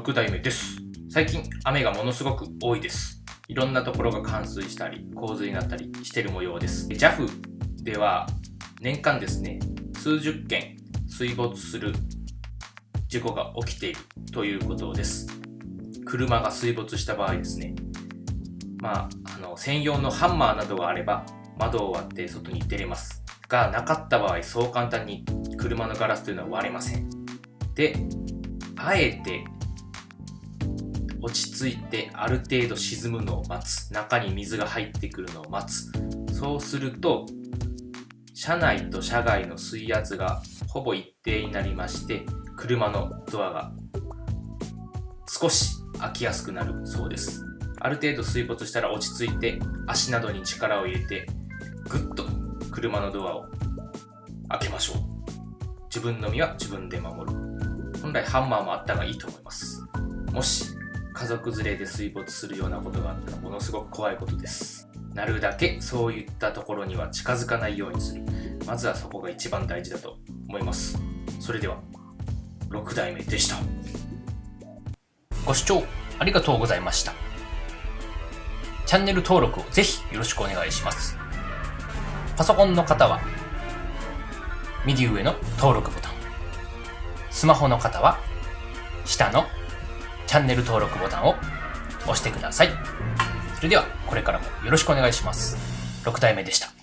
6代目です。最近雨がものすごく多いです。いろんなところが冠水したり、洪水になったりしてる模様です。JAF では年間ですね、数十件水没する事故が起きているということです。車が水没した場合ですね、まあ、あの専用のハンマーなどがあれば窓を割って外に出れますがなかった場合そう簡単に車のガラスというのは割れませんであえて落ち着いてある程度沈むのを待つ。中に水が入ってくるのを待つ。そうすると車内と車外の水圧がほぼ一定になりまして車のドアが少し開きやすくなるそうです。ある程度水没したら落ち着いて足などに力を入れてぐっと車のドアを開けましょう。自分の身は自分で守る。本来ハンマーもあった方がいいと思います。もし家族連れで水没するようなことがあったらものすごく怖いことです。なるだけそういったところには近づかないようにする。まずはそこが一番大事だと思います。それでは6代目でした。ご視聴ありがとうございました。チャンネル登録をぜひよろしくお願いします。パソコンの方は右上の登録ボタン。スマホの方は下のチャンネル登録ボタンを押してください。それではこれからもよろしくお願いします。6代目でした。